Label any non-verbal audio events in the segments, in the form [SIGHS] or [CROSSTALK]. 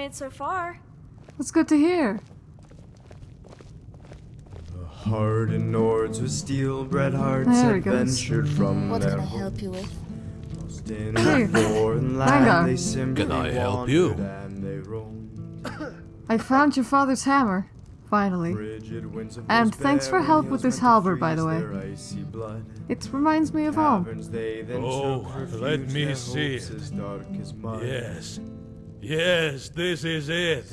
made so far. That's good to hear. The Hardened Nords with steel bred hearts There had he goes. ventured from What their can I help you with? host in Hey, a foreign land. They simply Can I help you? and they roamed. I found your father's hammer. Finally. Frigid winds of And thanks for help with this halberd, by the way. their icy blood. It reminds me of home. Caverns they then Oh, let me see hopes it. dark as mud. Yes. Yes, this is it.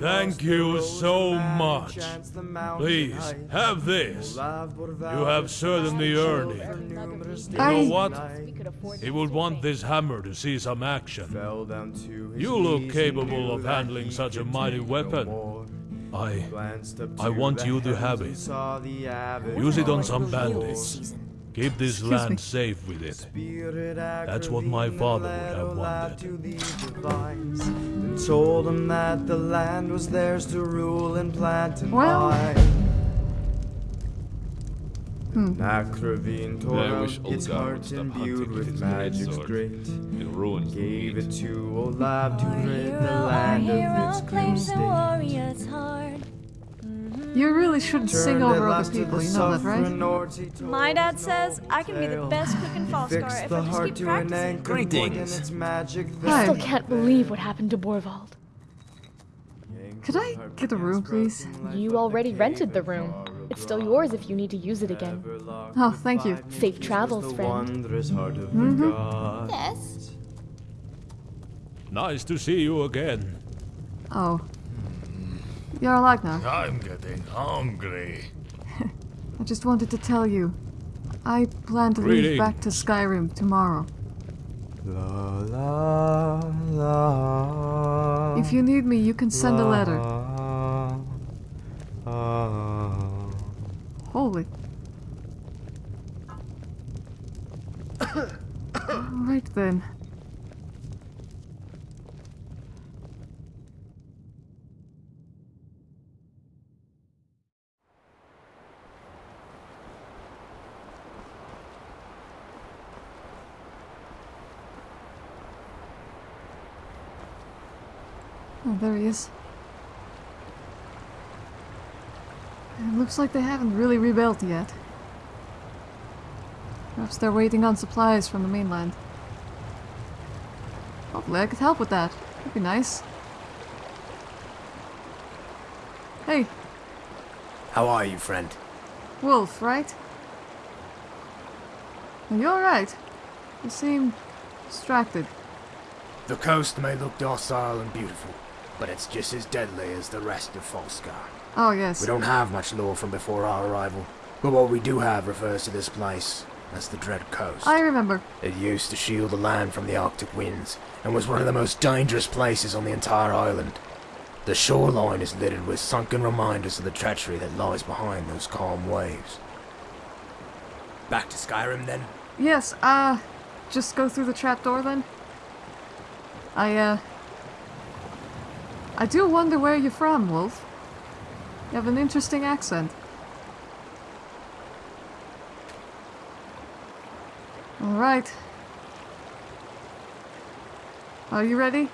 Thank you so much. chance the mountain Please, have this. You have certainly earned it. for You know what? and We could afford He would want this hammer to see some action. Fell down to his You look capable of handling such a mighty weapon. I I want you to have it. saw the avid Use it on some bandits. Season. keep this Excuse me. land safe with it. That's what my father would have wanted. to the device And told him that the land was theirs to rule and plant and Well- buy. Hmm. Akravine tore I wish out its Olgar would heart stop imbued hunting with with his magic's greatsword. great It ruins the Gave meat. it to Olaf to rid the hero, our land hero of its grim claims You really shouldn't sing over other last people, you know that, right? suffering Nords, My dad says I can be the best cook in Falskaar Fixed if I just keep practicing. anchor Greetings. its magic Still can't believe what happened to Borvald. Could I get a room, please? You already rented the room. It's still yours if you need to use it again. Oh, thank you. Safe travels, friend. Mm -hmm. Yes. Nice to see you again. Oh. You're alive now. I'm getting hungry. [LAUGHS] I just wanted to tell you. I plan to leave back to Skyrim tomorrow. La la la. If you need me, you can send a letter. La, la. Holy. [COUGHS] Alright then. There he is. It looks like they haven't really rebuilt yet. Perhaps they're waiting on supplies from the mainland. Hopefully I could help with that. That'd be nice. Hey, How are you, friend? Wolf, right? You're you alright? You seem distracted. The coast may look docile and beautiful, but it's just as deadly as the rest of Falskaar. Oh, yes. We don't have much lore from before our arrival, but what we do have refers to this place as the Dread Coast. I remember. It used to shield the land from the Arctic winds, and was one of the most dangerous places on the entire island. The shoreline is littered with sunken reminders of the treachery that lies behind those calm waves. Back to Skyrim, then? Yes, uh, just go through the trapdoor then? I, uh... I do wonder where you're from, Wolf. You have an interesting accent. Alright. Are you ready?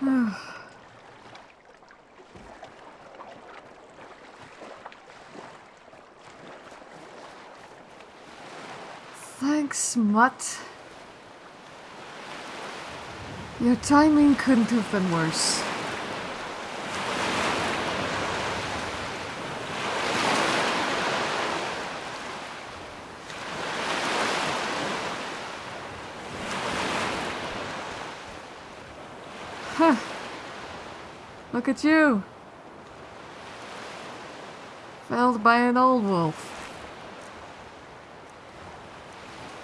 [SIGHS] Thanks, Mutt. Your timing couldn't have been worse. Look at you. Felled by an old wolf.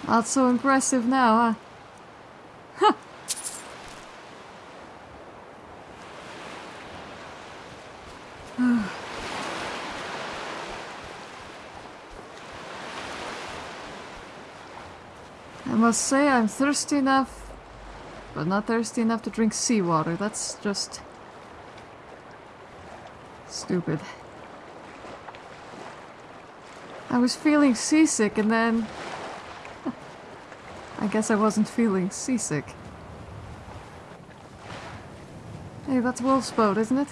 Not so impressive now, huh? [SIGHS] I must say I'm thirsty enough, but not thirsty enough to drink seawater. That's just stupid. I was feeling seasick and then [LAUGHS] I guess I wasn't feeling seasick. Hey, that's Wolf's boat, isn't it?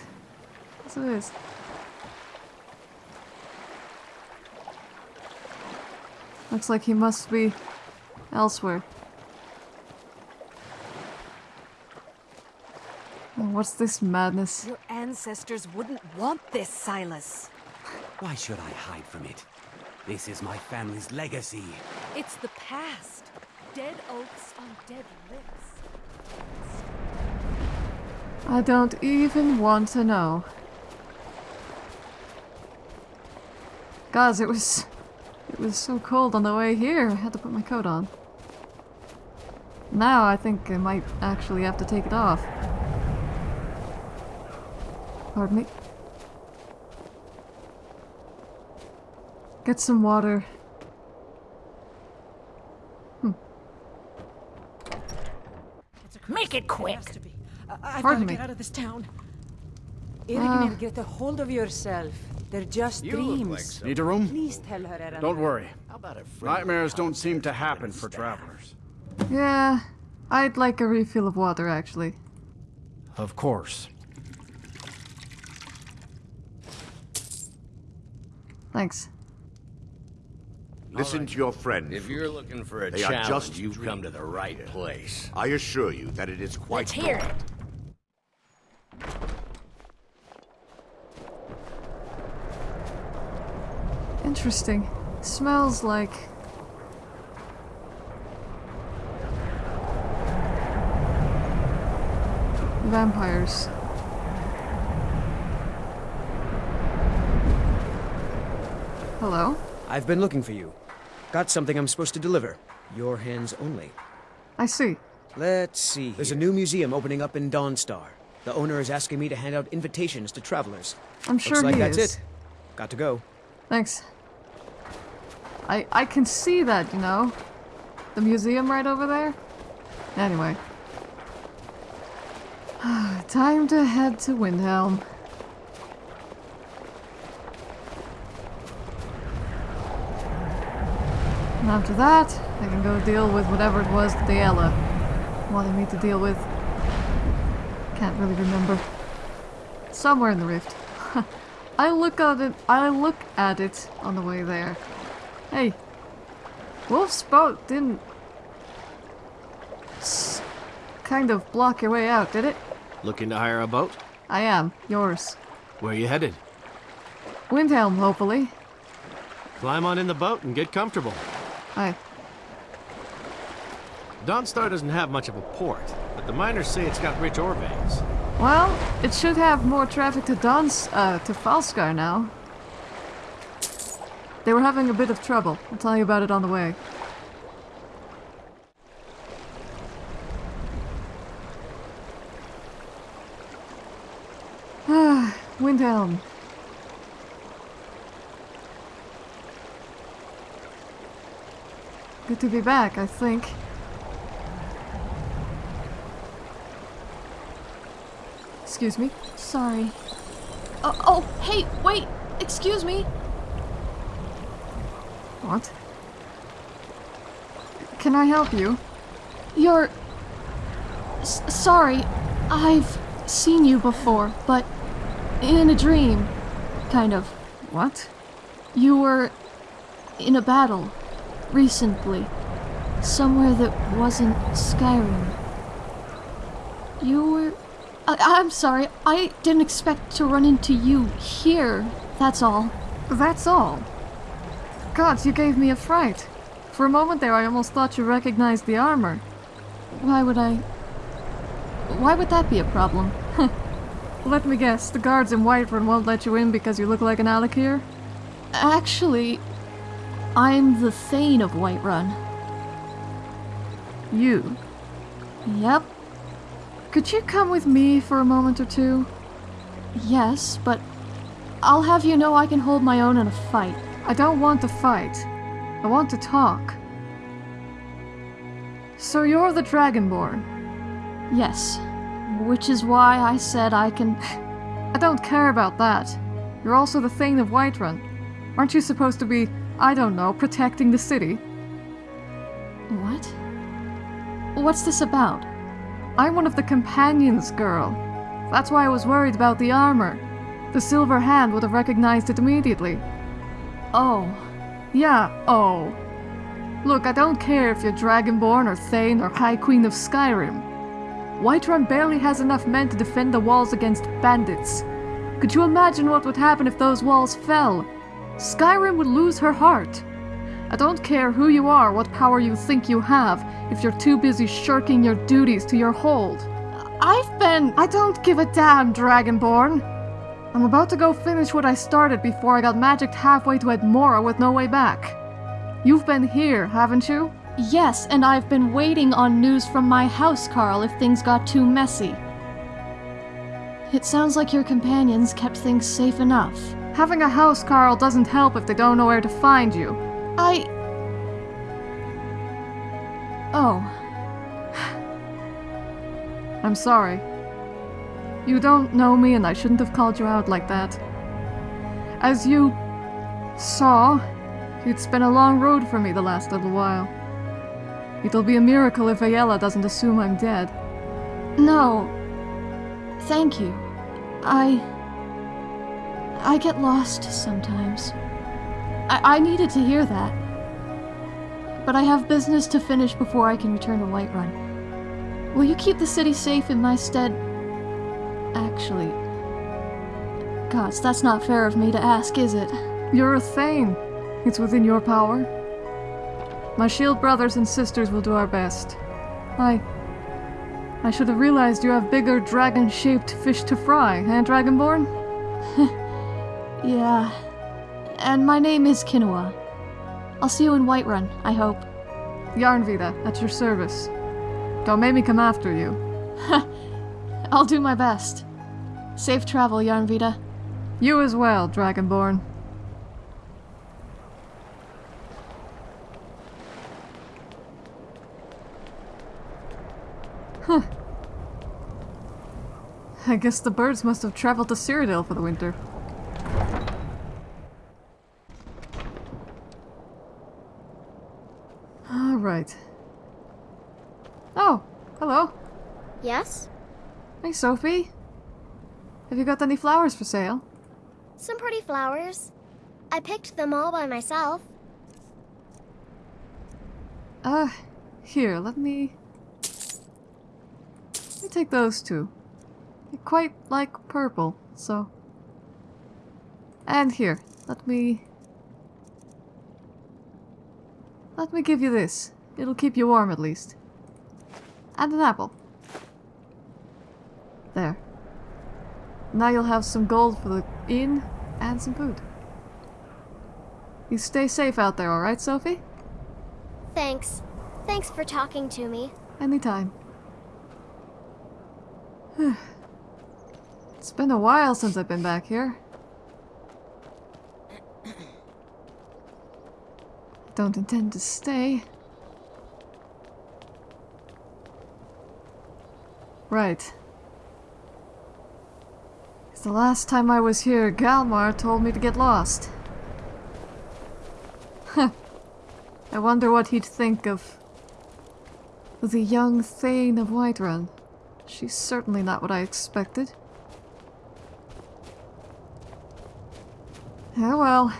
Yes, it is. Looks like he must be elsewhere. What's this madness? Your ancestors wouldn't want this, Silas. Why should I hide from it? This is my family's legacy. It's the past. Dead oaks on dead lips. I don't even want to know. Guys, it was... It was so cold on the way here, I had to put my coat on. Now I think I might actually have to take it off. Pardon me. Get some water. Make it quick! I've Pardon got to me. get out of this town. Ah. Irgnir, get a hold of yourself. They're just dreams. Need a room? Please tell her, Erend. Don't worry. Nightmares don't seem to happen for travelers. Yeah, I'd like a refill of water actually. Of course. Thanks. Listen to your friend. If you're looking for a They are challenge, just you've come to the right place. I assure you that it is quite Let's hear it. Interesting. Smells like... Vampires. Hello? I've been looking for you. Got something I'm supposed to deliver. Your hands only. I see. Let's see. There's a new museum opening up in Dawnstar. The owner is asking me to hand out invitations to travelers. I'm sure Looks like he that's is. it. Got to go. Thanks. I I can see that, you know. The museum right over there. Anyway. [SIGHS] Time to head to Windhelm. And after that, I can go deal with whatever it was that Diella wanted me to deal with. Can't really remember. Somewhere in the rift. [LAUGHS] I look at it. I look at it on the way there. Hey, Wolf's boat didn't kind of block your way out, did it? Looking to hire a boat? I am yours. Where are you headed? Windhelm, hopefully. Climb on in the boat and get comfortable. Aye. Dawnstar doesn't have much of a port, but the miners say it's got rich ore veins. Well, it should have more traffic to Dons, uh, to Falskaar now. They were having a bit of trouble. I'll tell you about it on the way. [SIGHS] Ah, Windhelm. Good to be back, I think. Excuse me. Sorry. Oh, oh, hey, wait! Excuse me! What? Can I help you? You're... S sorry, I've... seen you before, but in a dream. Kind of. What? You were in a battle recently. Somewhere that wasn't Skyrim. You were. I- I'm sorry, I didn't expect to run into you here. That's all. That's all? Gods, you gave me a fright. For a moment there, I almost thought you recognized the armor. Why would I. Why would that be a problem? [LAUGHS] Let me guess, the guards in Whiterun won't let you in because you look like an Alik'r? Actually, I'm the Thane of Whiterun. You? Yep. Could you come with me for a moment or two? Yes, but I'll have you know I can hold my own in a fight. I don't want to fight. I want to talk. So you're the Dragonborn? Yes. Which is why I said I can... [LAUGHS] I don't care about that. You're also the Thane of Whiterun. Aren't you supposed to be, I don't know, protecting the city? What? What's this about? I'm one of the companions, girl. That's why I was worried about the armor. The Silver Hand would have recognized it immediately. Oh. Yeah, oh. Look, I don't care if you're Dragonborn or Thane or High Queen of Skyrim. Whiterun barely has enough men to defend the walls against bandits. Could you imagine what would happen if those walls fell? Skyrim would lose her heart. I don't care who you are, what power you think you have, if you're too busy shirking your duties to your hold. I've been. I don't give a damn, Dragonborn! I'm about to go finish what I started before I got magicked halfway to Atmora with no way back. You've been here, haven't you? Yes, and I've been waiting on news from my housecarl, if things got too messy. It sounds like your companions kept things safe enough. Having a housecarl, doesn't help if they don't know where to find you. I. Oh. I'm sorry. You don't know me, and I shouldn't have called you out like that. As you saw, it's been a long road for me the last little while. It'll be a miracle if Aela doesn't assume I'm dead. No. Thank you. I. I get lost sometimes. I, I needed to hear that. But I have business to finish before I can return to Whiterun. Will you keep the city safe in my stead? Actually. Gods, that's not fair of me to ask, is it? You're a Thane. It's within your power. My shield brothers and sisters will do our best. I... I should have realized you have bigger dragon-shaped fish to fry, eh, Dragonborn? [LAUGHS] yeah. And my name is Kinoa. I'll see you in Whiterun, I hope. Yarnvita, at your service. Don't make me come after you. [LAUGHS] I'll do my best. Safe travel, Yarnvita. You as well, Dragonborn. Huh. I guess the birds must have traveled to Cyrodiil for the winter. Alright. Oh, hello. Yes? Hey, Sophie. Have you got any flowers for sale? Some pretty flowers. I picked them all by myself. Uh, here, let me... Let me take those two. They're quite like purple, so... And here, let me... Let me give you this. It'll keep you warm at least. And an apple. There. Now you'll have some gold for the inn and some food. You stay safe out there, alright, Sophie? Thanks. Thanks for talking to me. Anytime. [SIGHS] it's been a while since I've been back here. Don't intend to stay. Right. The last time I was here, Galmar told me to get lost. Huh. I wonder what he'd think of the young Thane of Whiterun. She's certainly not what I expected. Oh well.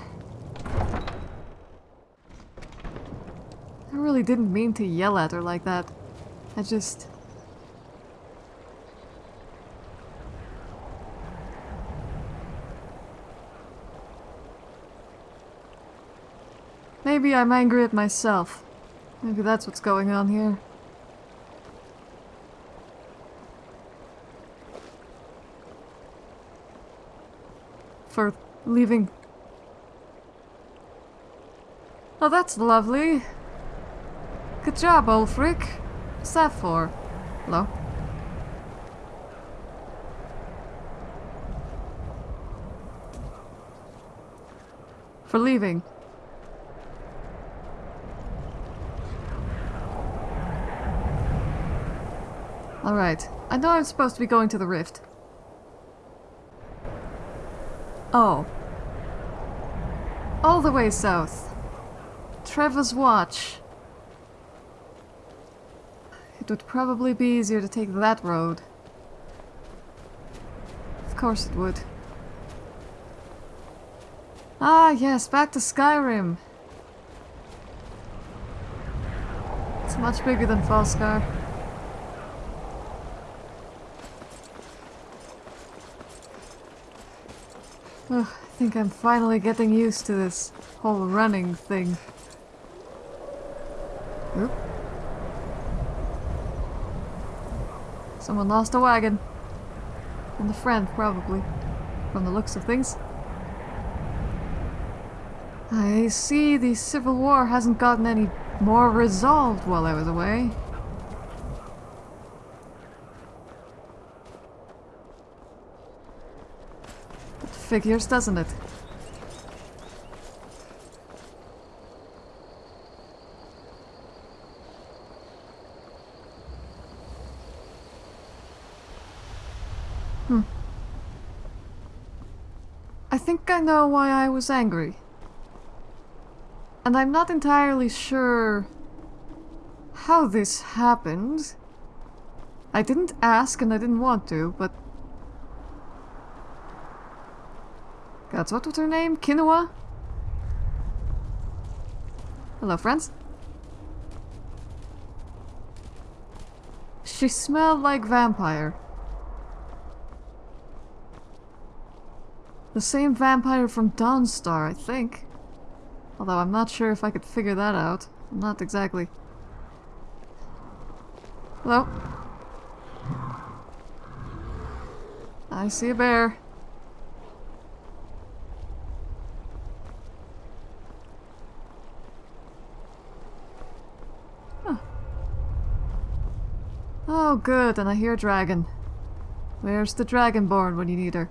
I really didn't mean to yell at her like that. I just... Maybe I'm angry at myself. Maybe that's what's going on here. For leaving. Oh, that's lovely. Good job, Ulfric. What's that for? Hello? For leaving. Alright. I know I'm supposed to be going to the rift. Oh. All the way south. Trevor's Watch. It would probably be easier to take that road. Of course it would. Ah, yes, back to Skyrim. It's much bigger than Falskaar. I think I'm finally getting used to this whole running thing. Oop. Someone lost a wagon. And a friend, probably. From the looks of things. I see the Civil War hasn't gotten any more resolved while I was away. It figures, doesn't it? Hmm. I think I know why I was angry. And I'm not entirely sure how this happened. I didn't ask and I didn't want to, but... God, what was her name? Kinoa? Hello, friends. She smelled like vampire. The same vampire from Dawnstar, I think. Although I'm not sure if I could figure that out. Not exactly. Hello? I see a bear. Oh good, and I hear dragon. Where's the dragonborn when you need her?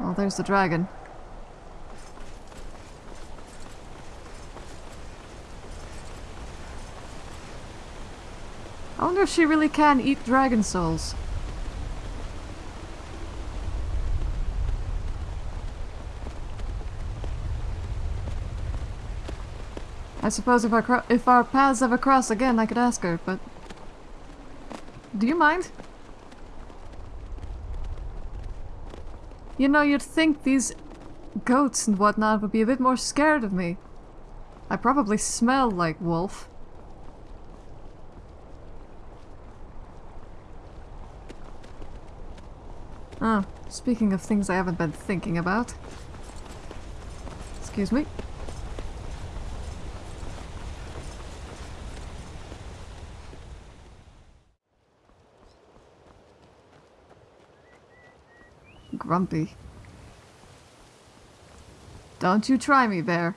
Oh, there's the dragon. I wonder if she really can eat dragon souls. I suppose if our, if our paths ever cross again, I could ask her, but... Do you mind? You know, you'd think these goats and whatnot would be a bit more scared of me. I probably smell like wolf. Oh, speaking of things I haven't been thinking about. Excuse me. Grumpy. Don't you try me, bear.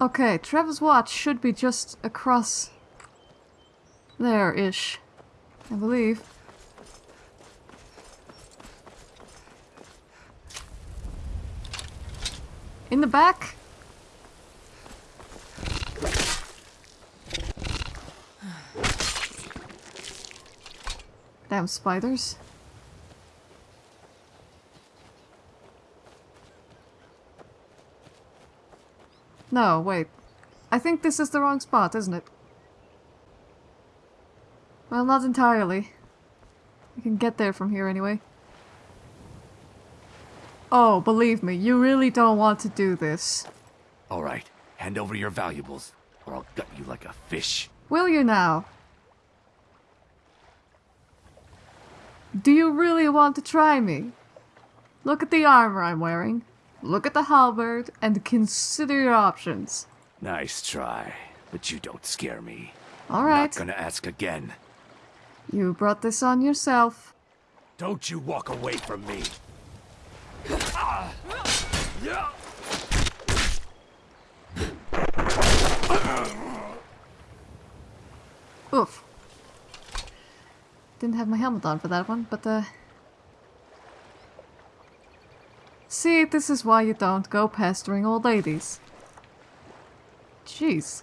Okay, Trevor's watch should be just across there-ish. I believe. In the back? Damn spiders. No, wait. I think this is the wrong spot, isn't it? Well, not entirely. I can get there from here anyway. Oh, believe me, you really don't want to do this. All right, hand over your valuables, or I'll gut you like a fish. Will you now? Do you really want to try me? Look at the armor I'm wearing. Look at the halberd and consider your options. Nice try, but you don't scare me. All right. Not gonna ask again. You brought this on yourself. Don't you walk away from me. Oof. Didn't have my helmet on for that one, but uh... See, this is why you don't go pestering old ladies. Jeez.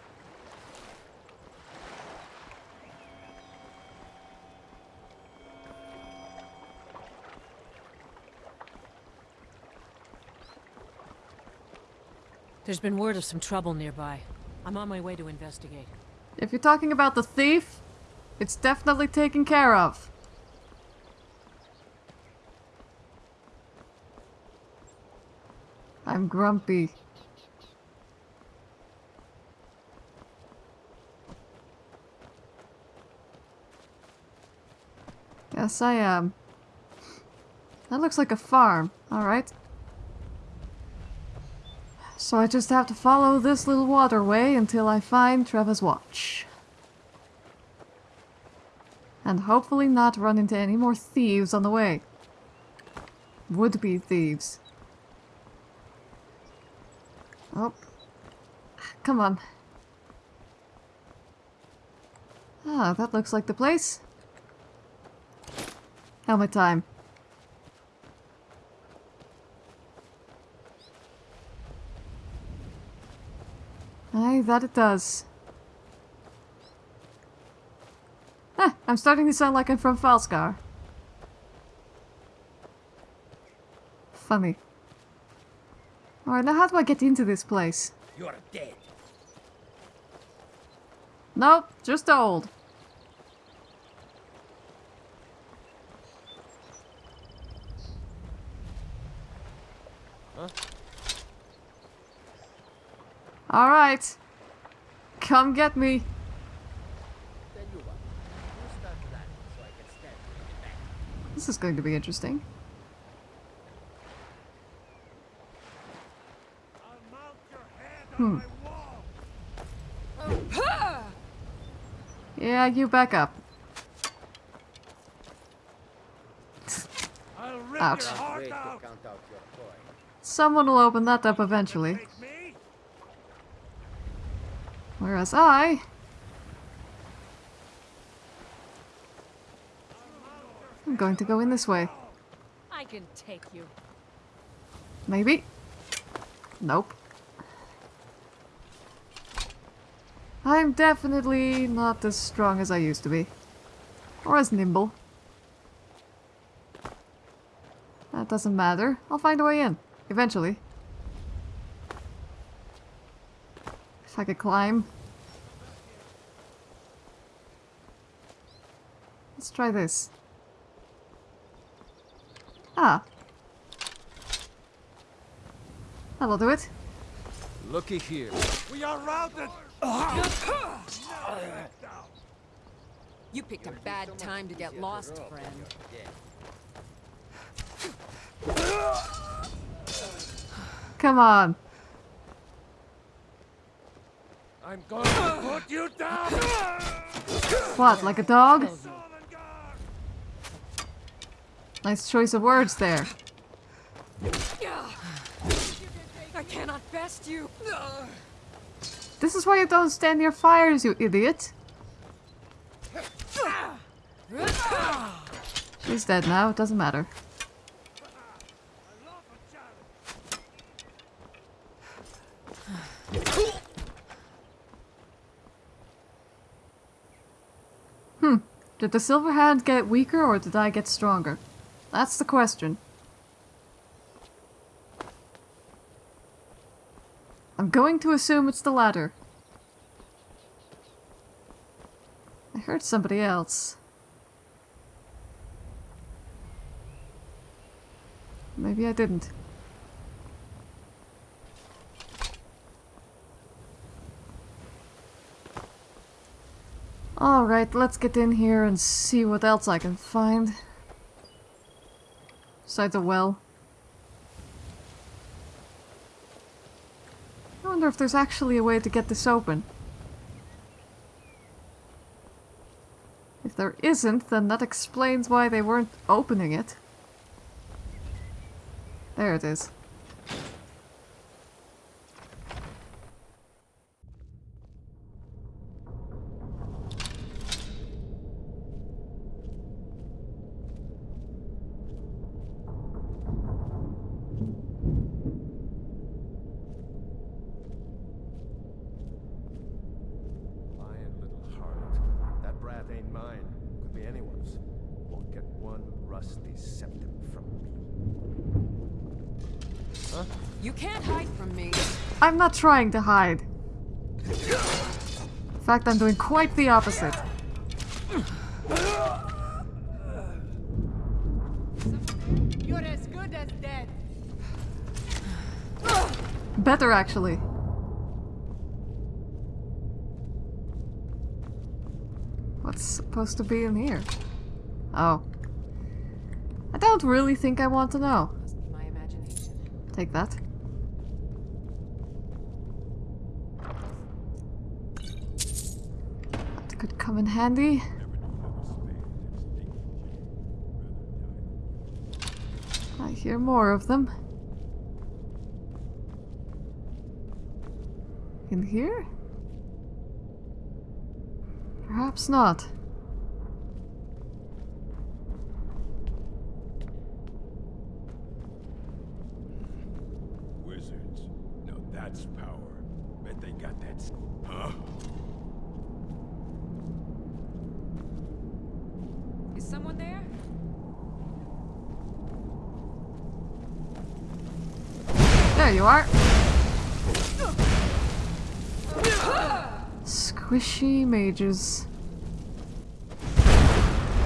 There's been word of some trouble nearby. I'm on my way to investigate. If you're talking about the thief, it's definitely taken care of. I'm grumpy. Yes, I am. That looks like a farm. Alright. So I just have to follow this little waterway until I find Trevor's watch. And hopefully not run into any more thieves on the way. Would-be thieves. Oh. Come on. Ah, that looks like the place. Helmet time. Aye, that it does. Ah, [LAUGHS] I'm starting to sound like I'm from Falskaar. Funny. Alright, now how do I get into this place? You're dead. Nope, just old. Huh? Alright. Come get me. This is going to be interesting. Hmm. Yeah, you back up. Ouch. Someone will open that up eventually. Whereas I... going to go in this way. I can take you. Maybe. Nope. I'm definitely not as strong as I used to be. Or as nimble. That doesn't matter. I'll find a way in. Eventually. If I could climb. Let's try this. Ah. That'll do it. Looky here. We are routed! You picked a bad time to get lost, friend. Come on. I'm going to put you down! What, like a dog? Nice choice of words there. I cannot best you. This is why you don't stand near fires, you idiot. She's dead now, it doesn't matter. Hmm. Did the silver hand get weaker or did I get stronger? That's the question. going to assume it's the latter. I heard somebody else. Maybe I didn't. Alright, let's get in here and see what else I can find. Besides a well. Wonder if there's actually a way to get this open. If there isn't, then that explains why they weren't opening it. There it is. Lion little harlot. That brat ain't mine. Could be anyone's. Won't get one rusty septim from me. Huh? You can't hide from me. I'm not trying to hide. In fact, I'm doing quite the opposite. You're as good as dead. Better, actually. What's supposed to be in here? Oh. I don't really think I want to know. Take that. Come in handy. I hear more of them. In here? Perhaps not. Wizards. Now that's power. Bet they got that. Huh? Someone there? There you are. Squishy mages.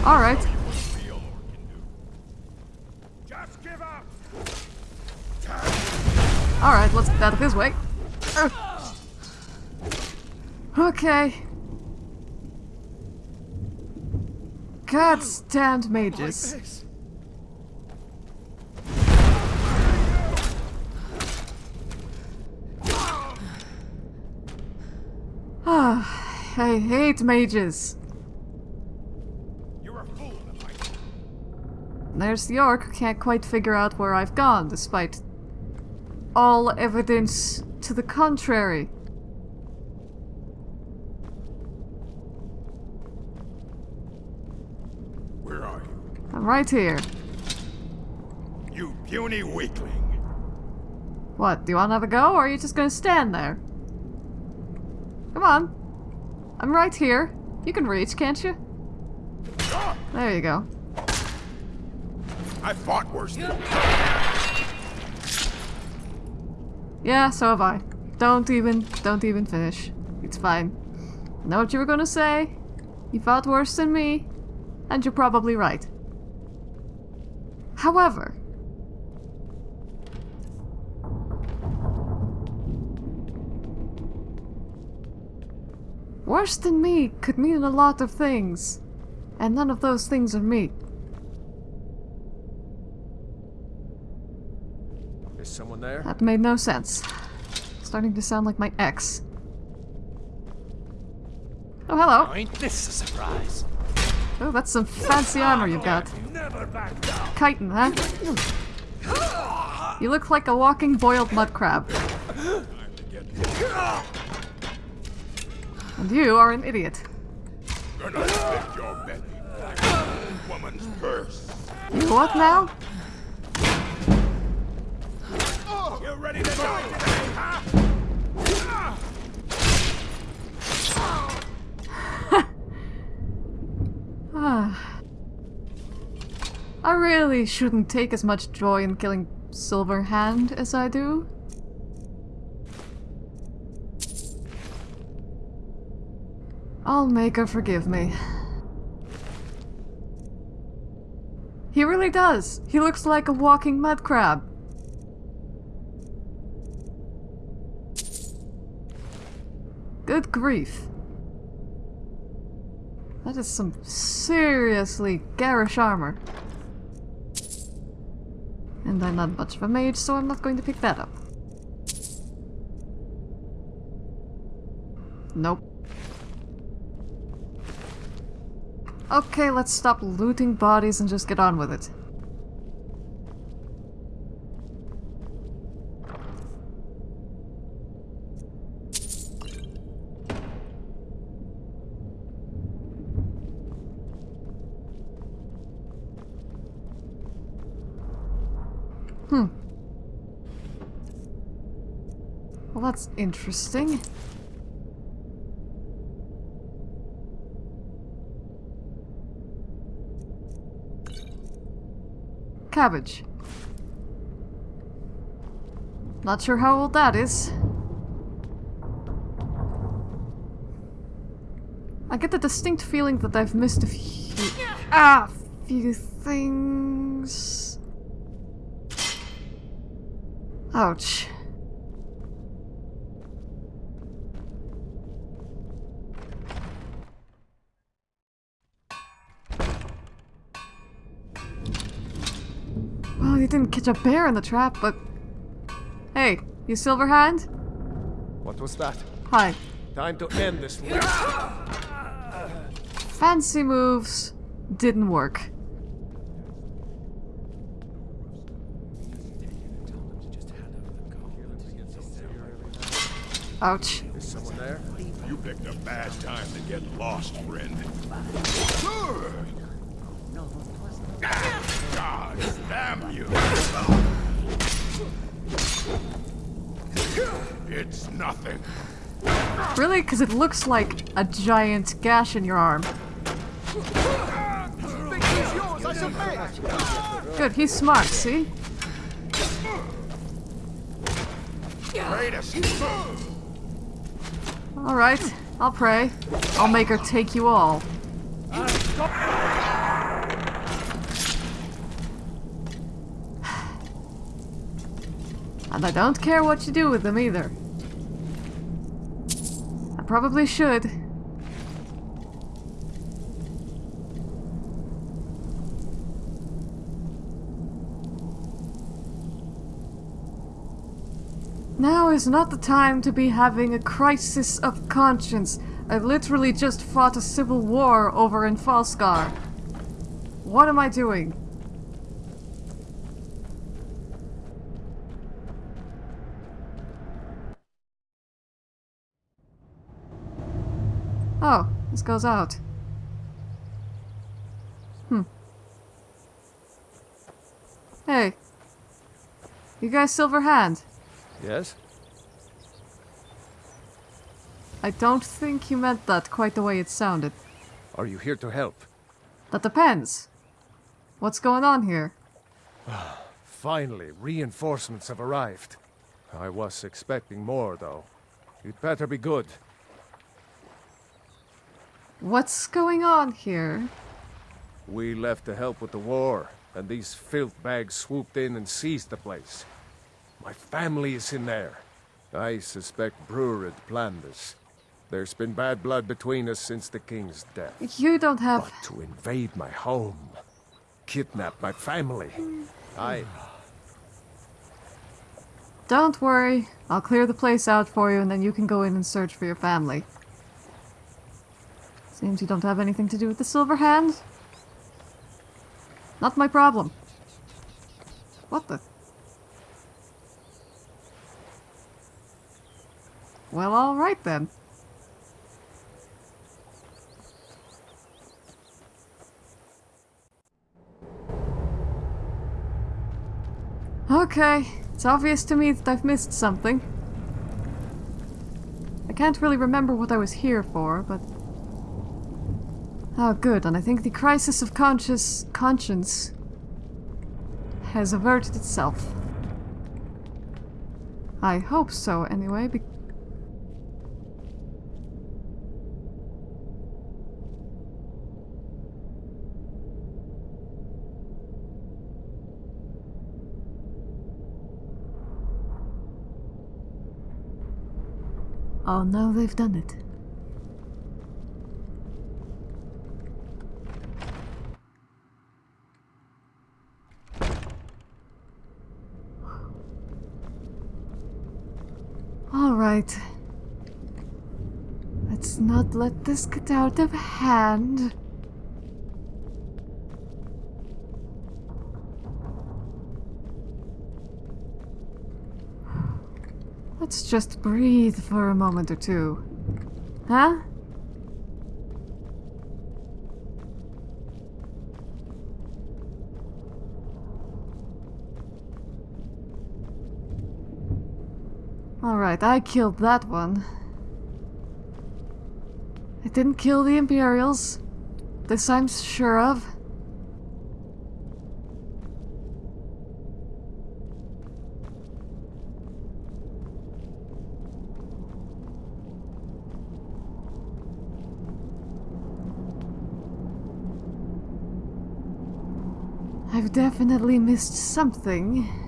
Alright. Just give up! Alright, let's get out of his way. Uh. Okay. God's damned mages. Ah, I hate mages. You're a fool. There's the orc who can't quite figure out where I've gone, despite all evidence to the contrary. Where are you? I'm right here. You puny weakling. What, do you want to have a go, or are you just gonna stand there? Come on. I'm right here. You can reach, can't you? There you go. I fought worse than Yeah, so have I. Don't even, don't even finish. It's fine. I know what you were gonna say. You fought worse than me, and you're probably right. However, worse than me could mean a lot of things, and none of those things are me. Is someone there? That made no sense. Starting to sound like my ex. Oh, hello. Ain't this a surprise? Oh, that's some fancy armor you've got. Chitin, huh? You look like a walking boiled mud crab. And you are an idiot. You what now? You ready to die today, huh? Ah. I really shouldn't take as much joy in killing Silverhand as I do. I'll make her forgive me. He really does! He looks like a walking mud crab. Good grief. That is some seriously garish armor. And I'm not much of a mage, so I'm not going to pick that up. Nope. Okay, let's stop looting bodies and just get on with it. Hmm. Well, that's interesting. Cabbage. Not sure how old that is. I get the distinct feeling that I've missed a few... Ah! few things... Ouch. Well, you didn't catch a bear in the trap, but... Hey, you Silverhand? What was that? Hi. Time to end this race. Fancy moves didn't work. Ouch. Is someone there? You picked a bad time to get lost, friend. God damn you! It's nothing. Really? Because it looks like a giant gash in your arm. Good, he's smart, see? Alright, I'll pray. I'll make her take you all. And I don't care what you do with them either. I probably should. Now is not the time to be having a crisis of conscience. I literally just fought a civil war over in Falskaar. What am I doing? Oh, this goes out. Hmm. Hey. You guys silver hand? Yes? I don't think you meant that quite the way it sounded. Are you here to help? That depends. What's going on here? Finally, reinforcements have arrived. I was expecting more, though. You'd better be good. What's going on here? We left to help with the war, and these filth bags swooped in and seized the place. My family is in there. I suspect Brurid planned this. There's been bad blood between us since the king's death. You don't have... But to invade my home, kidnap my family, I... Don't worry. I'll clear the place out for you and then you can go in and search for your family. Seems you don't have anything to do with the Silver Hand. Not my problem. What the... Well, alright then. Okay, it's obvious to me that I've missed something. I can't really remember what I was here for, but... Oh, good. And I think the crisis of conscious conscience has averted itself. I hope so, anyway, Oh now they've done it. Alright. Let's not let this get out of hand. Let's just breathe for a moment or two. Huh? Alright, I killed that one. I didn't kill the Imperials. This I'm sure of. I've definitely missed something.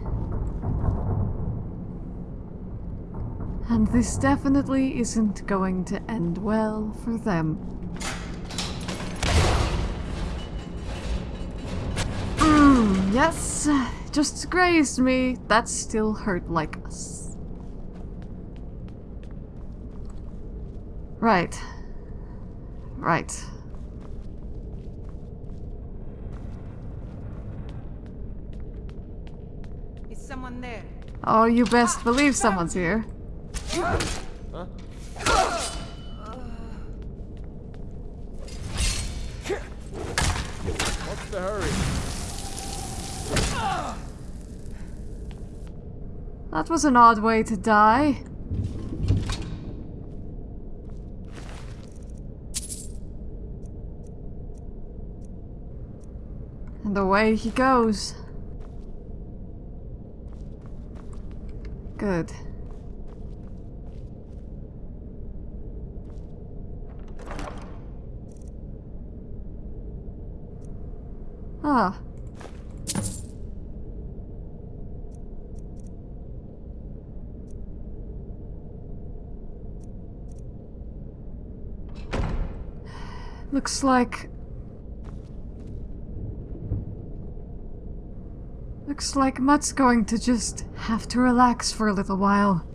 And this definitely isn't going to end well for them. Mm, yes, just grazed me. That still hurt like us. Right. Right. Is someone there? Oh, you best believe someone's here. Huh? That was an odd way to die. And away he goes. Good. Ah. Looks like... Looks like Mutt's going to just have to relax for a little while.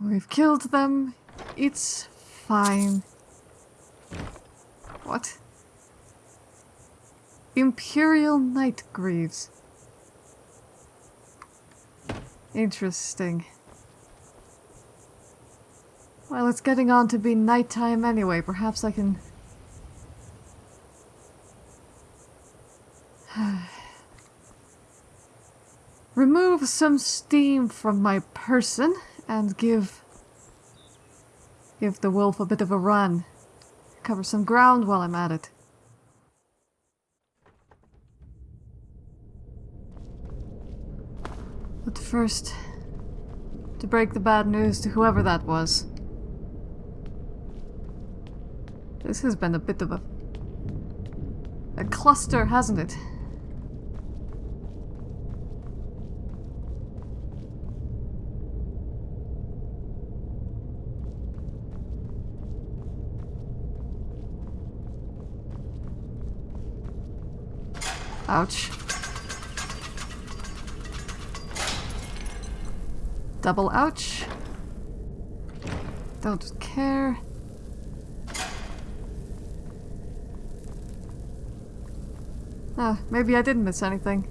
We've killed them. It's fine. What? Imperial Night Greaves. Interesting. Well, it's getting on to be nighttime anyway. Perhaps I can... [SIGHS] Remove some steam from my person and give... Give the wolf a bit of a run. Cover some ground while I'm at it. But first, to break the bad news to whoever that was. This has been a bit of a... a cluster, hasn't it? Ouch. Double ouch. Don't care. Ah, maybe I didn't miss anything.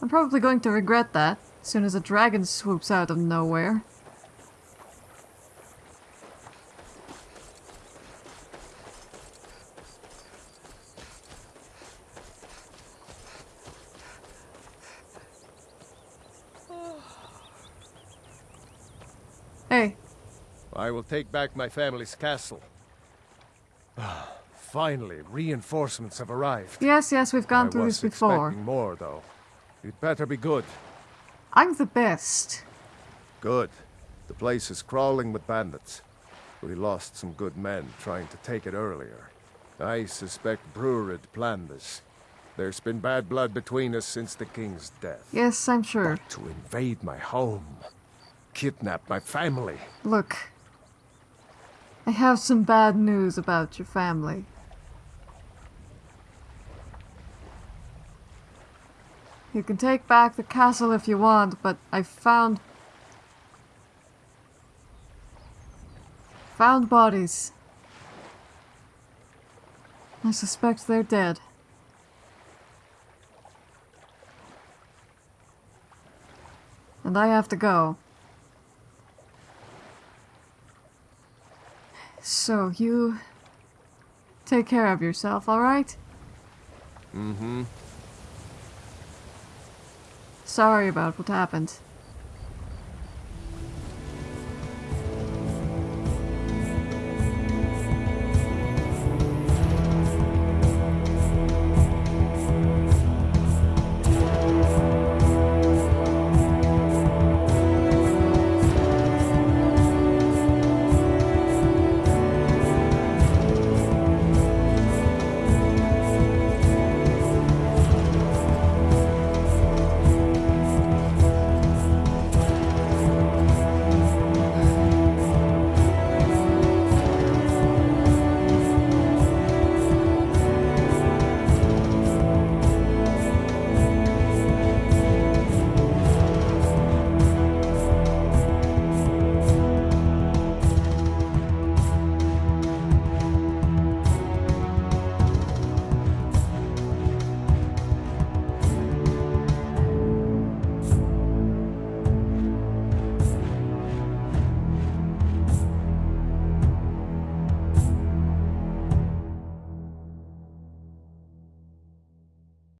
I'm probably going to regret that, as soon as a dragon swoops out of nowhere. Hey. I will take back my family's castle. Ah, finally, reinforcements have arrived. Yes, yes, we've gone I through this before. more, though. It better be good. I'm the best. Good. The place is crawling with bandits. We lost some good men trying to take it earlier. I suspect Brurid planned this. There's been bad blood between us since the king's death. Yes, I'm sure. To invade my home, kidnap my family. Look, I have some bad news about your family. You can take back the castle if you want, but I found... Found bodies. I suspect they're dead. And I have to go. So, you... Take care of yourself, alright? Mm-hmm. Sorry about what happened.